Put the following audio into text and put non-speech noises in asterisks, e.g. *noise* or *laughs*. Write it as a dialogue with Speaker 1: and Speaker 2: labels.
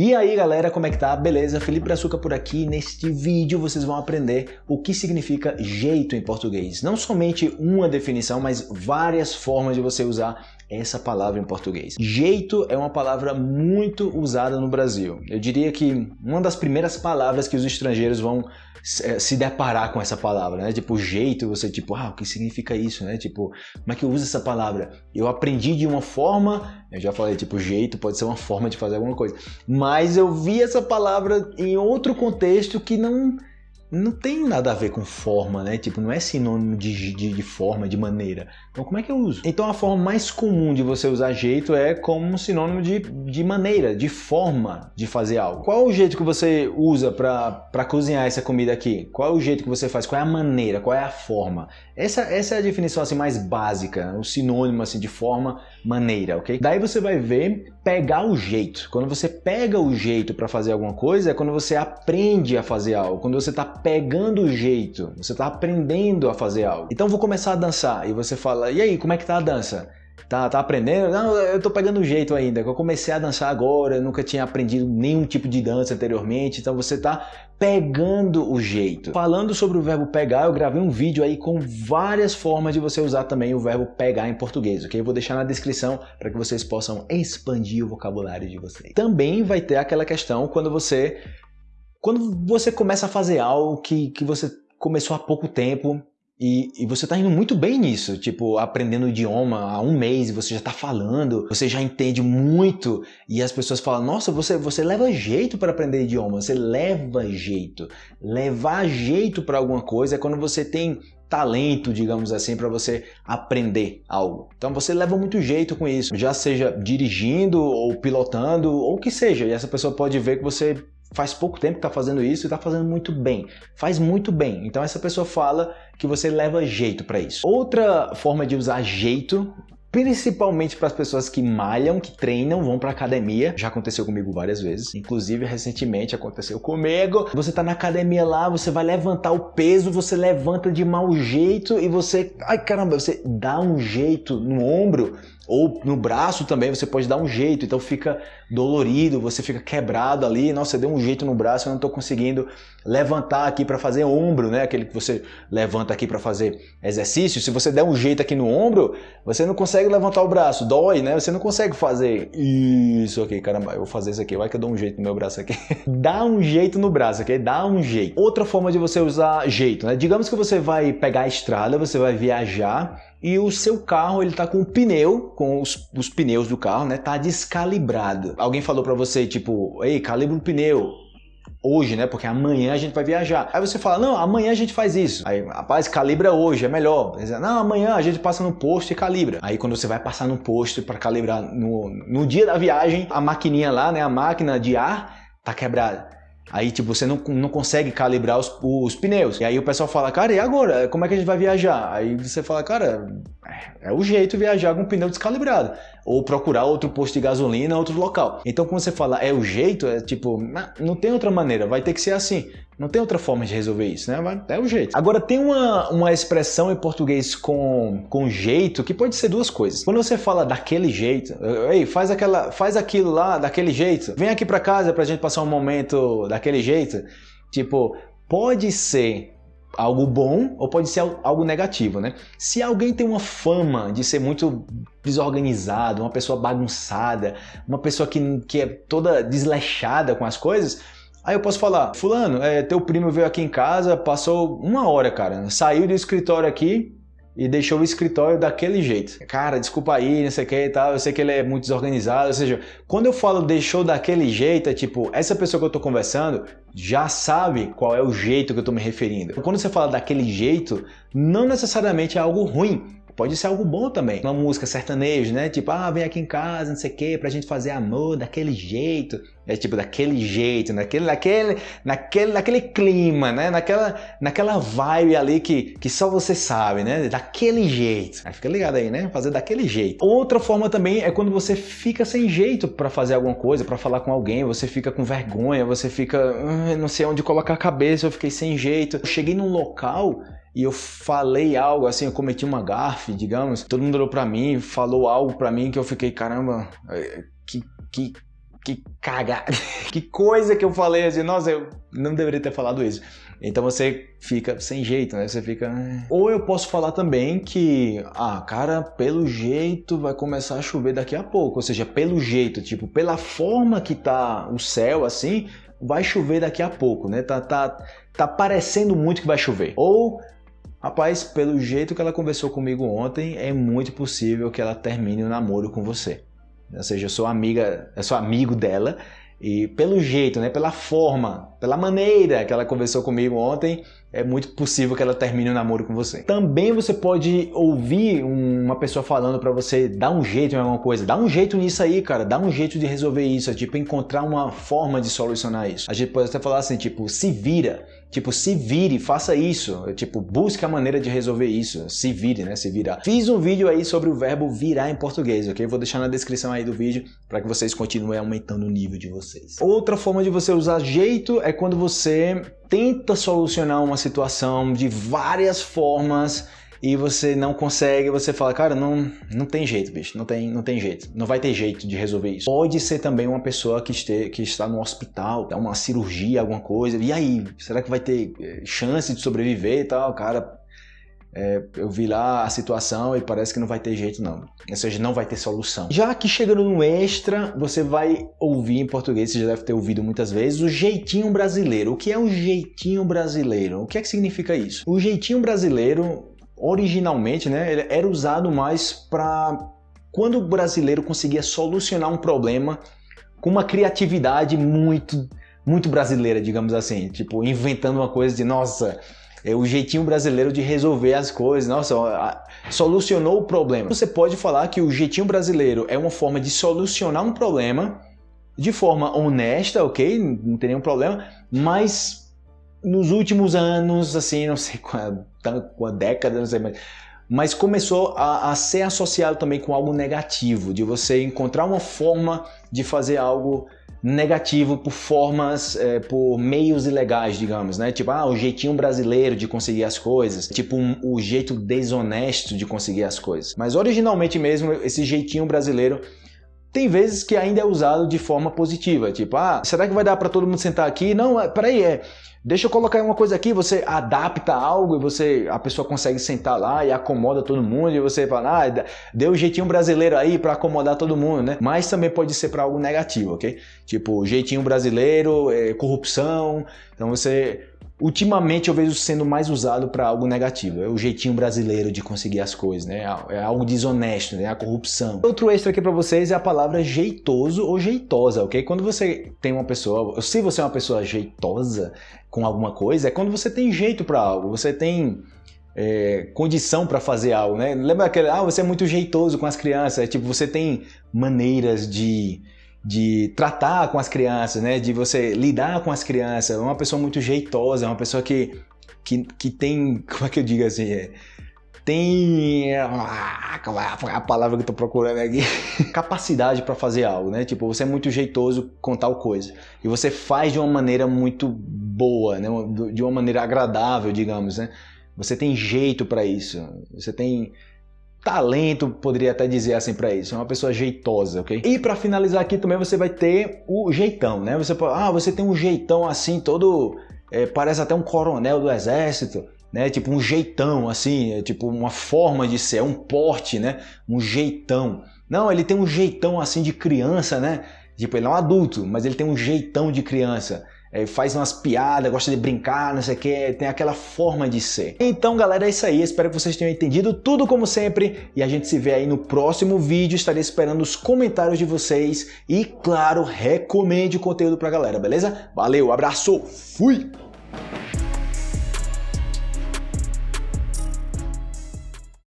Speaker 1: E aí galera, como é que tá? Beleza? Felipe Brazuca por aqui. Neste vídeo vocês vão aprender o que significa jeito em português. Não somente uma definição, mas várias formas de você usar essa palavra em português. Jeito é uma palavra muito usada no Brasil. Eu diria que uma das primeiras palavras que os estrangeiros vão eh, se deparar com essa palavra, né? Tipo, jeito, você tipo, ah, o que significa isso, né? Tipo, como é que eu uso essa palavra? Eu aprendi de uma forma, eu já falei, tipo, jeito pode ser uma forma de fazer alguma coisa, mas eu vi essa palavra em outro contexto que não não tem nada a ver com forma, né? Tipo, não é sinônimo de, de, de, forma, de maneira. Então, como é que eu uso? Então, a forma mais comum de você usar jeito é como sinônimo de, de maneira, de forma de fazer algo. Qual é o jeito que você usa para cozinhar essa comida aqui? Qual é o jeito que você faz? Qual é a maneira? Qual é a forma? Essa, essa é a definição assim mais básica, o sinônimo assim de forma, maneira, ok? Daí você vai ver pegar o jeito. Quando você pega o jeito para fazer alguma coisa, é quando você aprende a fazer algo. Quando você está pegando o jeito, você está aprendendo a fazer algo. Então vou começar a dançar e você fala, e aí, como é que tá a dança? Tá, tá aprendendo? Não, eu tô pegando o jeito ainda. Eu comecei a dançar agora, eu nunca tinha aprendido nenhum tipo de dança anteriormente, então você tá pegando o jeito. Falando sobre o verbo pegar, eu gravei um vídeo aí com várias formas de você usar também o verbo pegar em português, ok? Eu vou deixar na descrição para que vocês possam expandir o vocabulário de vocês. Também vai ter aquela questão quando você quando você começa a fazer algo que, que você começou há pouco tempo e, e, você está indo muito bem nisso, tipo, aprendendo o idioma há um mês e você já está falando, você já entende muito e as pessoas falam, nossa, você, você leva jeito para aprender idioma, você leva jeito. Levar jeito para alguma coisa é quando você tem talento, digamos assim, para você aprender algo. Então você leva muito jeito com isso, já seja dirigindo ou pilotando ou o que seja, e essa pessoa pode ver que você faz pouco tempo que está fazendo isso e está fazendo muito bem. Faz muito bem. Então essa pessoa fala que você leva jeito para isso. Outra forma de usar jeito principalmente para as pessoas que malham, que treinam, vão para academia. Já aconteceu comigo várias vezes, inclusive recentemente aconteceu comigo. Você tá na academia lá, você vai levantar o peso, você levanta de mau jeito e você, ai caramba, você dá um jeito no ombro ou no braço também você pode dar um jeito, então fica dolorido, você fica quebrado ali, nossa, deu um jeito no braço, eu não estou conseguindo levantar aqui para fazer ombro, né? Aquele que você levanta aqui para fazer exercício, se você der um jeito aqui no ombro, você não consegue levantar o braço, dói, né? Você não consegue fazer isso aqui, caramba, eu vou fazer isso aqui, vai que eu dou um jeito no meu braço aqui. *laughs* Dá um jeito no braço, ok? Dá um jeito. Outra forma de você usar jeito, né? Digamos que você vai pegar a estrada, você vai viajar e o seu carro ele tá com o pneu, com os, os pneus do carro, né, tá descalibrado. Alguém falou para você tipo, ei, calibra o pneu hoje, né, porque amanhã a gente vai viajar. Aí você fala, não, amanhã a gente faz isso. Aí, rapaz, calibra hoje, é melhor. Não, amanhã a gente passa no posto e calibra. Aí quando você vai passar no posto para calibrar no, no dia da viagem, a maquininha lá, né, a máquina de ar tá quebrada. Aí, tipo, você não, não consegue calibrar os, os pneus. E aí o pessoal fala, cara, e agora? Como é que a gente vai viajar? Aí você fala, cara, é, o jeito viajar com pneu descalibrado. Ou procurar outro posto de gasolina, outro local. Então, quando você fala é o jeito, é tipo, não tem outra maneira, vai ter que ser assim. Não tem outra forma de resolver isso, né? É o jeito. Agora, tem uma, uma expressão em português com, com jeito que pode ser duas coisas. Quando você fala daquele jeito, ei, faz, aquela, faz aquilo lá daquele jeito, vem aqui para casa pra gente passar um momento daquele jeito. Tipo, pode ser algo bom ou pode ser algo negativo, né? Se alguém tem uma fama de ser muito desorganizado, uma pessoa bagunçada, uma pessoa que, que é toda desleixada com as coisas, Aí eu posso falar, fulano, é, teu primo veio aqui em casa, passou uma hora, cara, saiu do escritório aqui e deixou o escritório daquele jeito. Cara, desculpa aí, não sei o que e tal, eu sei que ele é muito desorganizado, ou seja, quando eu falo deixou daquele jeito, é tipo, essa pessoa que eu tô conversando já sabe qual é o jeito que eu tô me referindo. Quando você fala daquele jeito, não necessariamente é algo ruim, pode ser algo bom também. Uma música sertaneja, né? Tipo, ah, vem aqui em casa, não sei o que, pra gente fazer amor daquele jeito. É tipo, daquele jeito, naquele, naquele, naquele, naquele clima, né? Naquela, naquela vibe ali que, que só você sabe, né? Daquele jeito. Aí fica ligado aí, né? Fazer daquele jeito. Outra forma também é quando você fica sem jeito para fazer alguma coisa, para falar com alguém, você fica com vergonha, você fica, ah, não sei onde colocar a cabeça, eu fiquei sem jeito. Eu cheguei num local e eu falei algo assim, eu cometi uma gafe, digamos, todo mundo olhou para mim, falou algo para mim que eu fiquei, caramba, é, que, que, que caga, *laughs* que coisa que eu falei assim, nossa, eu não deveria ter falado isso. Então você fica sem jeito, né? Você fica. Ah. Ou eu posso falar também que, ah, cara, pelo jeito vai começar a chover daqui a pouco. Ou seja, pelo jeito, tipo, pela forma que tá o céu assim, vai chover daqui a pouco, né? Tá, tá, tá parecendo muito que vai chover. Ou Rapaz, pelo jeito que ela conversou comigo ontem, é muito possível que ela termine o namoro com você. Ou seja, eu sou amiga, eu sou amigo dela e pelo jeito, né, pela forma, pela maneira que ela conversou comigo ontem, é muito possível que ela termine o um namoro com você. Também você pode ouvir uma pessoa falando para você dar um jeito em alguma coisa. Dá um jeito nisso aí, cara. Dá um jeito de resolver isso. É, tipo, encontrar uma forma de solucionar isso. A gente pode até falar assim, tipo, se vira. Tipo, se vire, faça isso. Tipo, busque a maneira de resolver isso. Se vire, né? Se virar. Fiz um vídeo aí sobre o verbo virar em português, ok? Vou deixar na descrição aí do vídeo para que vocês continuem aumentando o nível de vocês. Outra forma de você usar jeito é quando você tenta solucionar uma situação de várias formas e você não consegue, você fala, cara, não, não tem jeito, bicho, não tem, não tem jeito, não vai ter jeito de resolver isso. Pode ser também uma pessoa que, este, que está no hospital, uma cirurgia, alguma coisa, e aí, será que vai ter eh, chance de sobreviver e tal? Cara, é, eu vi lá a situação e parece que não vai ter jeito não, ou seja, não vai ter solução. Já que chegando no extra, você vai ouvir em português, você já deve ter ouvido muitas vezes, o jeitinho brasileiro. O que é o jeitinho brasileiro? O que é que significa isso? O jeitinho brasileiro originalmente, né, ele era usado mais para quando o brasileiro conseguia solucionar um problema com uma criatividade muito muito brasileira, digamos assim, tipo inventando uma coisa de nossa, é o jeitinho brasileiro de resolver as coisas, nossa, solucionou o problema. Você pode falar que o jeitinho brasileiro é uma forma de solucionar um problema de forma honesta, ok? Não tem nenhum problema, mas nos últimos anos, assim, não sei qual, qual década, não sei mais, mas começou a, a, ser associado também com algo negativo, de você encontrar uma forma de fazer algo negativo por formas, é, por meios ilegais, digamos, né? Tipo, ah, o jeitinho brasileiro de conseguir as coisas, tipo um, o jeito desonesto de conseguir as coisas. Mas originalmente mesmo, esse jeitinho brasileiro tem vezes que ainda é usado de forma positiva, tipo, ah, será que vai dar para todo mundo sentar aqui? Não, é, peraí, é, deixa eu colocar uma coisa aqui, você adapta algo e você, a pessoa consegue sentar lá e acomoda todo mundo e você fala, ah, deu um jeitinho brasileiro aí para acomodar todo mundo, né? Mas também pode ser para algo negativo, ok? Tipo, jeitinho brasileiro, é, corrupção, então você Ultimamente eu vejo sendo mais usado para algo negativo, é o jeitinho brasileiro de conseguir as coisas, né? É algo desonesto, né? A corrupção. Outro extra aqui para vocês é a palavra jeitoso ou jeitosa, ok? Quando você tem uma pessoa, se você é uma pessoa jeitosa com alguma coisa, é quando você tem jeito para algo, você tem é, condição para fazer algo, né? Lembra aquele, ah, você é muito jeitoso com as crianças, é tipo, você tem maneiras de de tratar com as crianças, né? De você lidar com as crianças. É uma pessoa muito jeitosa, é uma pessoa que, que, que tem, *laughs* como é que eu digo assim? É, tem ah, a palavra que eu tô procurando aqui *laughs* capacidade para fazer algo né tipo você é muito jeitoso com tal coisa e você faz de uma maneira muito boa né de uma maneira agradável digamos né você tem jeito para isso você tem talento, poderia até dizer assim para isso, é uma pessoa jeitosa, ok? E para finalizar aqui também você vai ter o jeitão, né? Você pode, ah, você tem um jeitão assim, todo, é, parece até um coronel do exército, né? Tipo um jeitão assim, é tipo uma forma de ser, um porte, né? Um jeitão. Não, ele tem um jeitão assim de criança, né? Tipo, ele é um adulto, mas ele tem um jeitão de criança é, faz umas piadas, gosta de brincar, não sei o que, tem aquela forma de ser. Então, galera, é isso aí. Espero que vocês tenham entendido tudo como sempre e a gente se vê aí no próximo vídeo. Estarei esperando os comentários de vocês e, claro, recomende o conteúdo pra galera, beleza? Valeu, abraço, fui!